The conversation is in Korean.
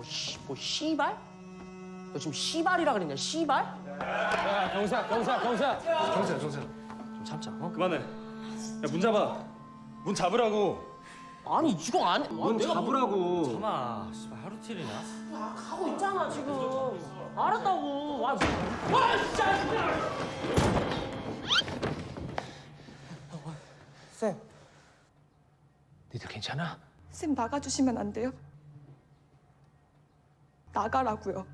뭐, 씨, 뭐 씨발? 너 지금 씨발이라 그랬냐? 씨발? 야, 경사, 경사, 경사. 경찰 경찰 좀 참자. 어? 그만해. 야, 문 잡아. 문 잡으라고. 아니 이거 안. 문 잡으라고. 잠아, 씨발 하루 틸이냐? 하고 있잖아 지금. 알았다고. 아, 와 진짜. 쌤, 니들 괜찮아? 쌤 나가주시면 안 돼요? 나가라고요.